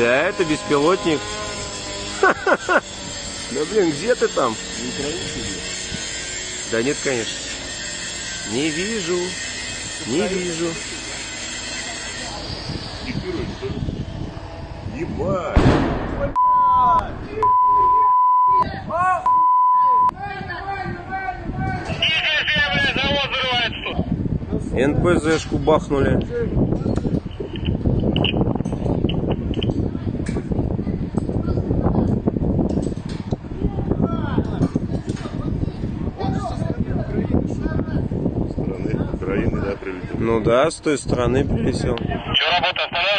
Да, это беспилотник. Да блин, где ты там? Да нет, конечно. Не вижу. Не вижу. Ебать! НПЗшку бахнули. Прилетел. Ну да, с той стороны прилетел. Че, работа остановлена?